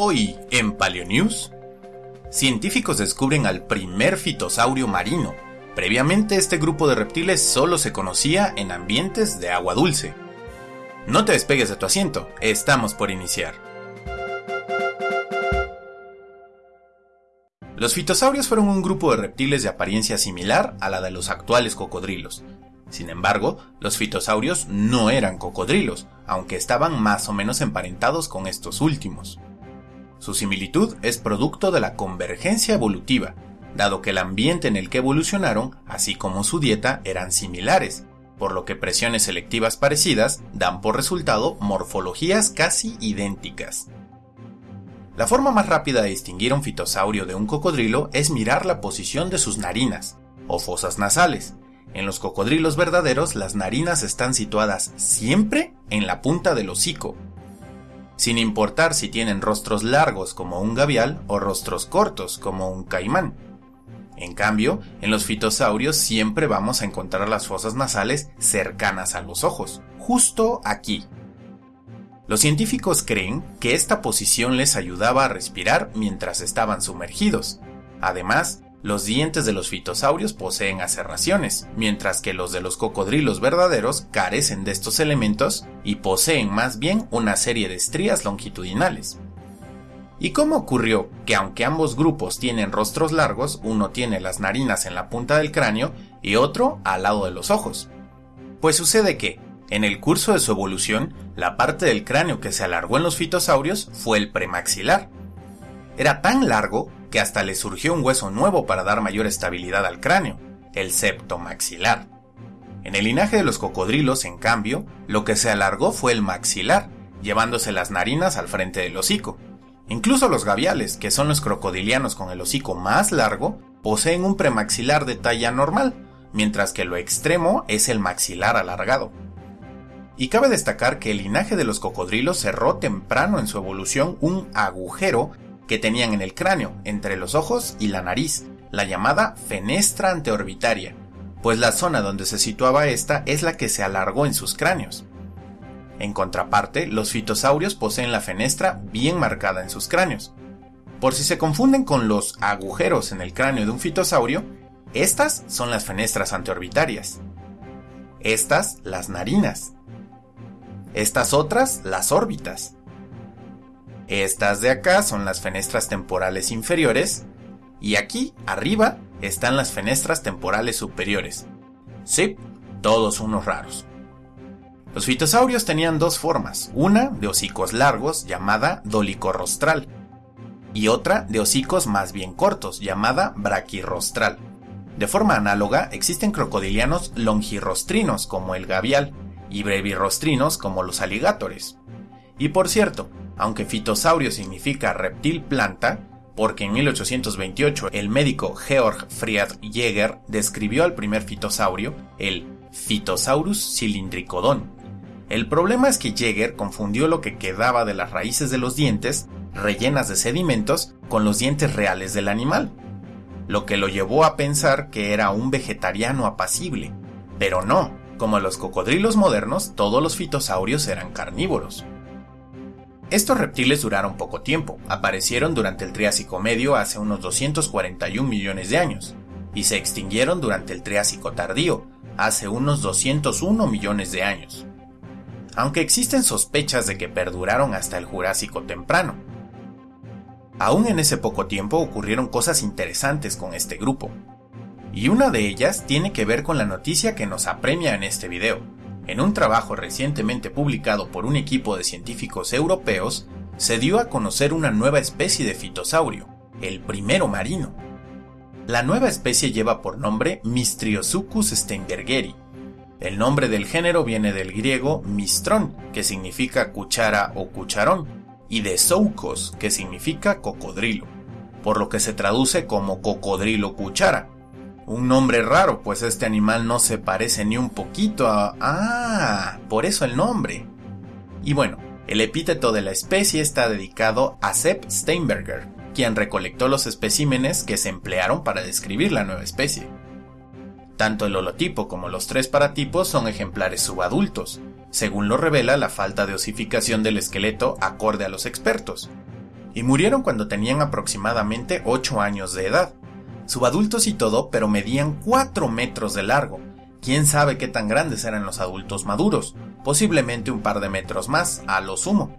Hoy en Paleonews, científicos descubren al primer fitosaurio marino. Previamente este grupo de reptiles solo se conocía en ambientes de agua dulce. No te despegues de tu asiento, estamos por iniciar. Los fitosaurios fueron un grupo de reptiles de apariencia similar a la de los actuales cocodrilos. Sin embargo, los fitosaurios no eran cocodrilos, aunque estaban más o menos emparentados con estos últimos. Su similitud es producto de la convergencia evolutiva, dado que el ambiente en el que evolucionaron, así como su dieta, eran similares, por lo que presiones selectivas parecidas dan por resultado morfologías casi idénticas. La forma más rápida de distinguir un fitosaurio de un cocodrilo es mirar la posición de sus narinas, o fosas nasales. En los cocodrilos verdaderos las narinas están situadas siempre en la punta del hocico, sin importar si tienen rostros largos como un gavial o rostros cortos como un caimán. En cambio, en los fitosaurios siempre vamos a encontrar las fosas nasales cercanas a los ojos, justo aquí. Los científicos creen que esta posición les ayudaba a respirar mientras estaban sumergidos. Además, los dientes de los fitosaurios poseen aserraciones, mientras que los de los cocodrilos verdaderos carecen de estos elementos y poseen más bien una serie de estrías longitudinales. ¿Y cómo ocurrió que aunque ambos grupos tienen rostros largos, uno tiene las narinas en la punta del cráneo y otro al lado de los ojos? Pues sucede que, en el curso de su evolución, la parte del cráneo que se alargó en los fitosaurios fue el premaxilar. Era tan largo que hasta le surgió un hueso nuevo para dar mayor estabilidad al cráneo, el septo maxilar. En el linaje de los cocodrilos, en cambio, lo que se alargó fue el maxilar, llevándose las narinas al frente del hocico. Incluso los gaviales, que son los crocodilianos con el hocico más largo, poseen un premaxilar de talla normal, mientras que lo extremo es el maxilar alargado. Y cabe destacar que el linaje de los cocodrilos cerró temprano en su evolución un agujero que tenían en el cráneo, entre los ojos y la nariz, la llamada fenestra anteorbitaria, pues la zona donde se situaba esta es la que se alargó en sus cráneos. En contraparte, los fitosaurios poseen la fenestra bien marcada en sus cráneos. Por si se confunden con los agujeros en el cráneo de un fitosaurio, estas son las fenestras anteorbitarias. Estas las narinas. Estas otras las órbitas. Estas de acá son las fenestras temporales inferiores y aquí, arriba, están las fenestras temporales superiores. Sí, todos unos raros. Los fitosaurios tenían dos formas, una de hocicos largos llamada dolicorostral y otra de hocicos más bien cortos llamada braquirostral. De forma análoga existen crocodilianos longirostrinos como el gavial y brevirostrinos como los aligatores. Y por cierto, aunque fitosaurio significa reptil planta, porque en 1828 el médico Georg Friedrich Jäger describió al primer fitosaurio, el Phytosaurus cylindricodon. El problema es que Jäger confundió lo que quedaba de las raíces de los dientes, rellenas de sedimentos, con los dientes reales del animal, lo que lo llevó a pensar que era un vegetariano apacible. Pero no, como los cocodrilos modernos, todos los fitosaurios eran carnívoros. Estos reptiles duraron poco tiempo, aparecieron durante el Triásico Medio hace unos 241 millones de años, y se extinguieron durante el Triásico Tardío, hace unos 201 millones de años. Aunque existen sospechas de que perduraron hasta el Jurásico Temprano. Aún en ese poco tiempo ocurrieron cosas interesantes con este grupo, y una de ellas tiene que ver con la noticia que nos apremia en este video, en un trabajo recientemente publicado por un equipo de científicos europeos, se dio a conocer una nueva especie de fitosaurio, el primero marino. La nueva especie lleva por nombre Mistriosuchus steinbergeri. El nombre del género viene del griego mistrón, que significa cuchara o cucharón, y de zoukos, que significa cocodrilo, por lo que se traduce como cocodrilo cuchara, un nombre raro, pues este animal no se parece ni un poquito a... Ah, por eso el nombre. Y bueno, el epíteto de la especie está dedicado a Sepp Steinberger, quien recolectó los especímenes que se emplearon para describir la nueva especie. Tanto el holotipo como los tres paratipos son ejemplares subadultos, según lo revela la falta de osificación del esqueleto acorde a los expertos, y murieron cuando tenían aproximadamente 8 años de edad. Subadultos y todo, pero medían 4 metros de largo. Quién sabe qué tan grandes eran los adultos maduros, posiblemente un par de metros más, a lo sumo.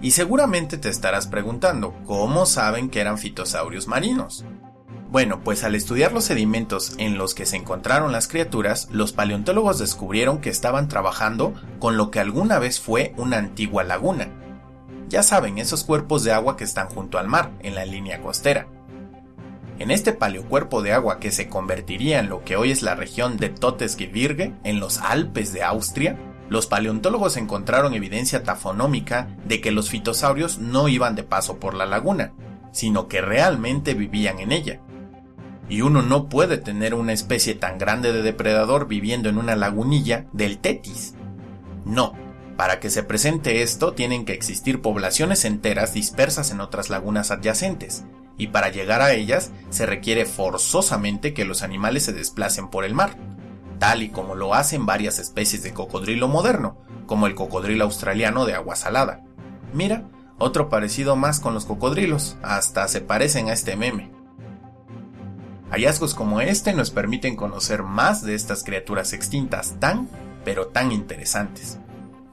Y seguramente te estarás preguntando, ¿cómo saben que eran fitosaurios marinos? Bueno, pues al estudiar los sedimentos en los que se encontraron las criaturas, los paleontólogos descubrieron que estaban trabajando con lo que alguna vez fue una antigua laguna. Ya saben, esos cuerpos de agua que están junto al mar, en la línea costera. En este paleocuerpo de agua que se convertiría en lo que hoy es la región de Totesgebirge, en los Alpes de Austria, los paleontólogos encontraron evidencia tafonómica de que los fitosaurios no iban de paso por la laguna, sino que realmente vivían en ella y uno no puede tener una especie tan grande de depredador viviendo en una lagunilla del Tetis. No, para que se presente esto tienen que existir poblaciones enteras dispersas en otras lagunas adyacentes, y para llegar a ellas se requiere forzosamente que los animales se desplacen por el mar, tal y como lo hacen varias especies de cocodrilo moderno, como el cocodrilo australiano de agua salada. Mira, otro parecido más con los cocodrilos, hasta se parecen a este meme. Hallazgos como este nos permiten conocer más de estas criaturas extintas tan, pero tan interesantes.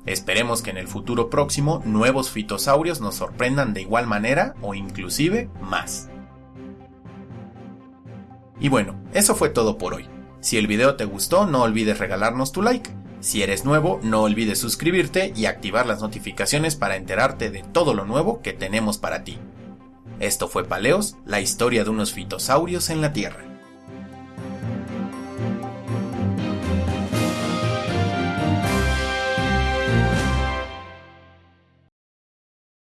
Esperemos que en el futuro próximo nuevos fitosaurios nos sorprendan de igual manera o inclusive más. Y bueno, eso fue todo por hoy. Si el video te gustó, no olvides regalarnos tu like. Si eres nuevo, no olvides suscribirte y activar las notificaciones para enterarte de todo lo nuevo que tenemos para ti. Esto fue Paleos, la historia de unos fitosaurios en la Tierra.